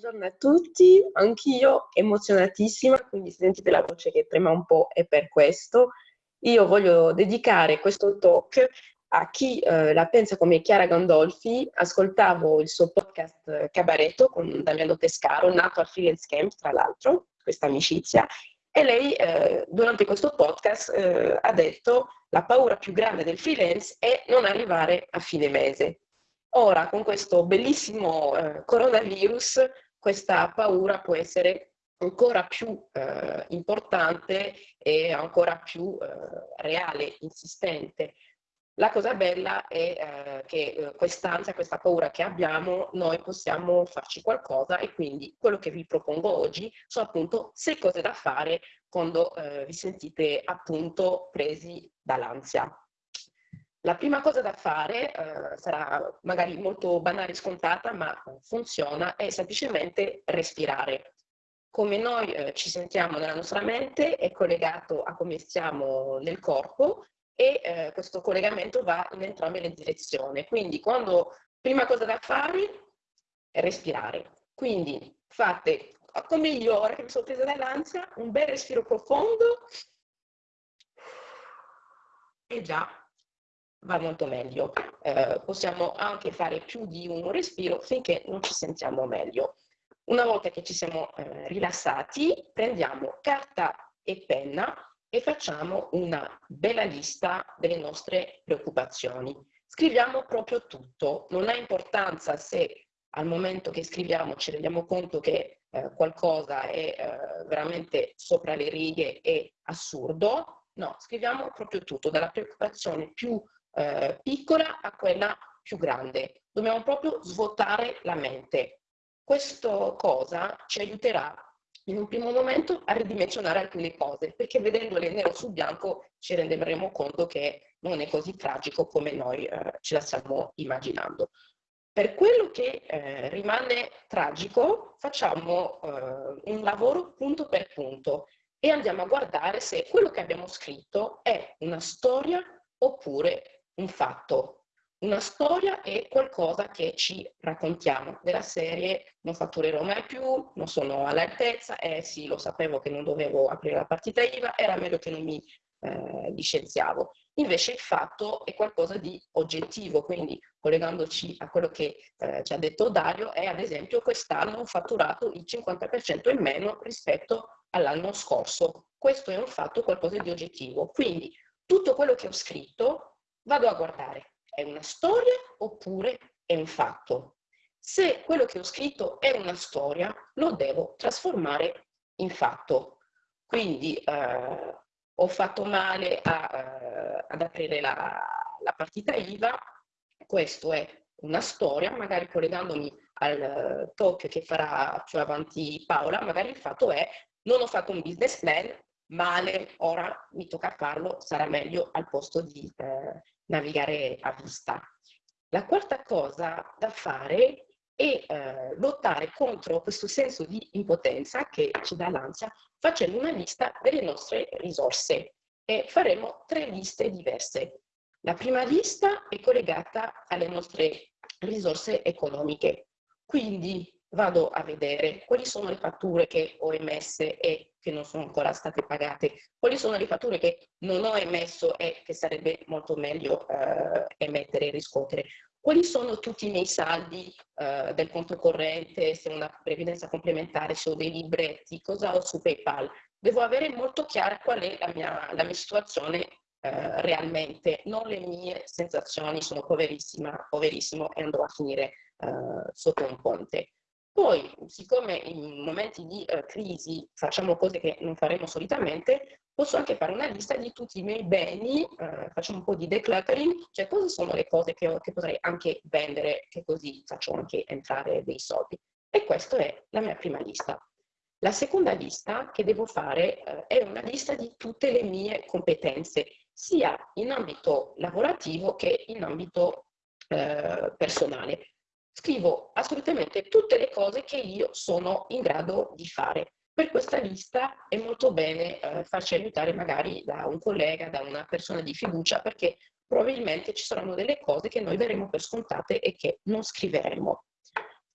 Buongiorno a tutti, anch'io emozionatissima, quindi sentite la voce che trema un po' è per questo. Io voglio dedicare questo talk a chi eh, la pensa come Chiara Gandolfi. Ascoltavo il suo podcast Cabaretto con Damiano Pescaro, nato al Freelance Camp, tra l'altro, questa amicizia, e lei eh, durante questo podcast eh, ha detto la paura più grande del freelance è non arrivare a fine mese. Ora, con questo bellissimo eh, coronavirus, questa paura può essere ancora più eh, importante e ancora più eh, reale, insistente. La cosa bella è eh, che eh, quest'ansia, questa paura che abbiamo, noi possiamo farci qualcosa e quindi quello che vi propongo oggi sono appunto sei cose da fare quando eh, vi sentite appunto presi dall'ansia. La prima cosa da fare, eh, sarà magari molto banale e scontata, ma funziona, è semplicemente respirare. Come noi eh, ci sentiamo nella nostra mente è collegato a come stiamo nel corpo e eh, questo collegamento va in entrambe le direzioni. Quindi quando prima cosa da fare è respirare. Quindi fate come io ora che mi sono presa dall'ansia, un bel respiro profondo e già va molto meglio. Eh, possiamo anche fare più di un respiro finché non ci sentiamo meglio. Una volta che ci siamo eh, rilassati, prendiamo carta e penna e facciamo una bella lista delle nostre preoccupazioni. Scriviamo proprio tutto, non ha importanza se al momento che scriviamo ci rendiamo conto che eh, qualcosa è eh, veramente sopra le righe e assurdo, no, scriviamo proprio tutto, dalla preoccupazione più eh, piccola a quella più grande. Dobbiamo proprio svuotare la mente. Questa cosa ci aiuterà in un primo momento a ridimensionare alcune cose, perché vedendole nero su bianco ci renderemo conto che non è così tragico come noi eh, ce la stiamo immaginando. Per quello che eh, rimane tragico, facciamo eh, un lavoro punto per punto e andiamo a guardare se quello che abbiamo scritto è una storia oppure un fatto. Una storia è qualcosa che ci raccontiamo, della serie non fatturerò mai più, non sono all'altezza, eh sì, lo sapevo che non dovevo aprire la partita IVA, era meglio che non mi eh, licenziavo. Invece il fatto è qualcosa di oggettivo, quindi collegandoci a quello che eh, ci ha detto Dario, è ad esempio quest'anno ho fatturato il 50% in meno rispetto all'anno scorso. Questo è un fatto, qualcosa di oggettivo. Quindi tutto quello che ho scritto vado a guardare, è una storia oppure è un fatto? Se quello che ho scritto è una storia, lo devo trasformare in fatto. Quindi eh, ho fatto male a, uh, ad aprire la, la, partita IVA, questo è una storia, magari collegandomi al talk che farà più avanti Paola, magari il fatto è non ho fatto un business plan, male, ora mi tocca farlo, sarà meglio al posto di eh, navigare a vista. La quarta cosa da fare è eh, lottare contro questo senso di impotenza che ci dà l'ansia facendo una lista delle nostre risorse e faremo tre liste diverse. La prima lista è collegata alle nostre risorse economiche, quindi vado a vedere quali sono le fatture che ho emesse e che non sono ancora state pagate, quali sono le fatture che non ho emesso e che sarebbe molto meglio eh, emettere e riscuotere, quali sono tutti i miei saldi eh, del conto corrente, se ho una previdenza complementare, se ho dei libretti, cosa ho su PayPal. Devo avere molto chiara qual è la mia, la mia situazione eh, realmente, non le mie sensazioni, sono poverissima, poverissimo e andrò a finire eh, sotto un ponte. Poi, siccome in momenti di uh, crisi facciamo cose che non faremo solitamente, posso anche fare una lista di tutti i miei beni, uh, facciamo un po' di decluttering, cioè cosa sono le cose che, che potrei anche vendere, che così faccio anche entrare dei soldi. E questa è la mia prima lista. La seconda lista che devo fare uh, è una lista di tutte le mie competenze, sia in ambito lavorativo che in ambito personale scrivo assolutamente tutte le cose che io sono in grado di fare. Per questa lista è molto bene eh, farci aiutare magari da un collega, da una persona di fiducia, perché probabilmente ci saranno delle cose che noi daremo per scontate e che non scriveremo.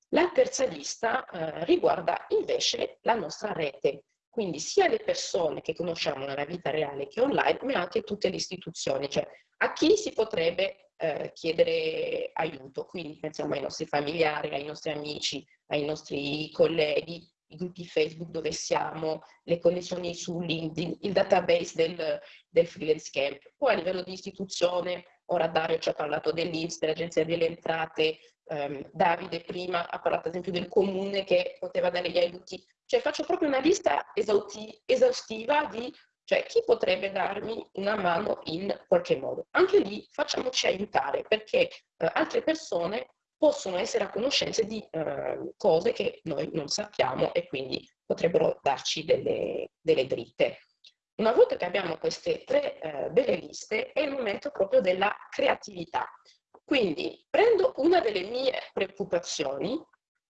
La terza lista eh, riguarda invece la nostra rete, quindi sia le persone che conosciamo nella vita reale che online, ma anche tutte le istituzioni, cioè a chi si potrebbe eh, chiedere aiuto. Quindi pensiamo ai nostri familiari, ai nostri amici, ai nostri colleghi, i gruppi Facebook dove siamo, le connessioni su LinkedIn, il database del, del freelance camp. Poi a livello di istituzione, ora Dario ci ha parlato dell'Inps, dell'Agenzia delle Entrate, um, Davide prima ha parlato ad esempio del comune che poteva dare gli aiuti. Cioè faccio proprio una lista esaustiva di cioè, chi potrebbe darmi una mano in qualche modo? Anche lì facciamoci aiutare perché eh, altre persone possono essere a conoscenza di eh, cose che noi non sappiamo e quindi potrebbero darci delle, delle dritte. Una volta che abbiamo queste tre eh, belle liste è il momento proprio della creatività. Quindi prendo una delle mie preoccupazioni,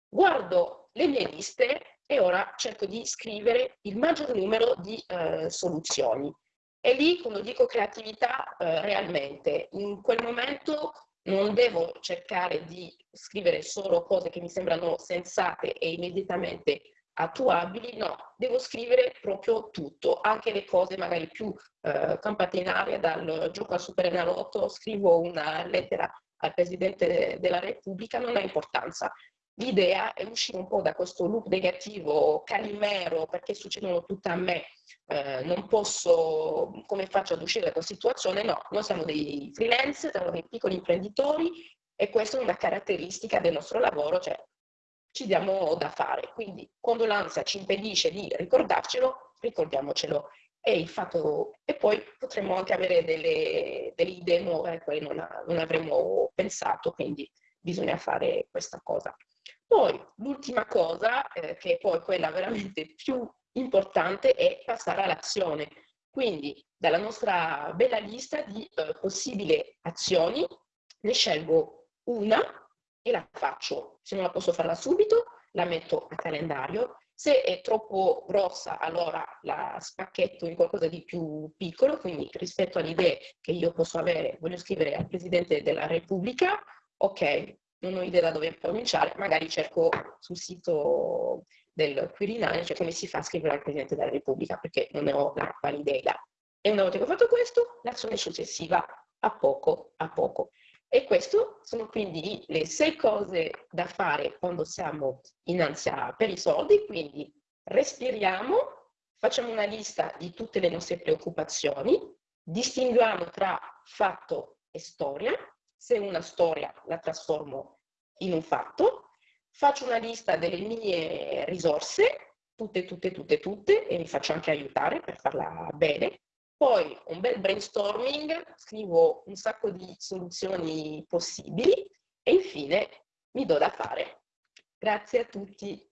guardo le mie liste e ora cerco di scrivere il maggior numero di eh, soluzioni. E lì, quando dico creatività, eh, realmente in quel momento non devo cercare di scrivere solo cose che mi sembrano sensate e immediatamente attuabili, no, devo scrivere proprio tutto, anche le cose magari più eh, campate in aria dal gioco al Super Enalotto, scrivo una lettera al Presidente della Repubblica, non ha importanza, L'idea è uscire un po' da questo loop negativo, calimero, perché succedono tutte a me, eh, non posso, come faccio ad uscire da questa situazione? No, noi siamo dei freelance, siamo dei piccoli imprenditori e questa è una caratteristica del nostro lavoro, cioè ci diamo da fare. Quindi quando l'ansia ci impedisce di ricordarcelo, ricordiamocelo. E, fatto, e poi potremmo anche avere delle, delle idee nuove a cui non, non avremmo pensato, quindi bisogna fare questa cosa. Poi l'ultima cosa, eh, che è poi quella veramente più importante, è passare all'azione. Quindi dalla nostra bella lista di eh, possibili azioni ne scelgo una e la faccio. Se non la posso farla subito, la metto a calendario. Se è troppo grossa, allora la spacchetto in qualcosa di più piccolo, quindi rispetto alle idee che io posso avere, voglio scrivere al Presidente della Repubblica, ok, non ho idea da dove cominciare, magari cerco sul sito del Quirinale, cioè come si fa a scrivere al Presidente della Repubblica, perché non ne ho la valida idea. E una volta che ho fatto questo, l'azione successiva a poco a poco. E queste sono quindi le sei cose da fare quando siamo in ansia per i soldi, quindi respiriamo, facciamo una lista di tutte le nostre preoccupazioni, distinguiamo tra fatto e storia, se una storia la trasformo in un fatto, faccio una lista delle mie risorse, tutte, tutte, tutte, tutte, e mi faccio anche aiutare per farla bene. Poi un bel brainstorming, scrivo un sacco di soluzioni possibili e infine mi do da fare. Grazie a tutti.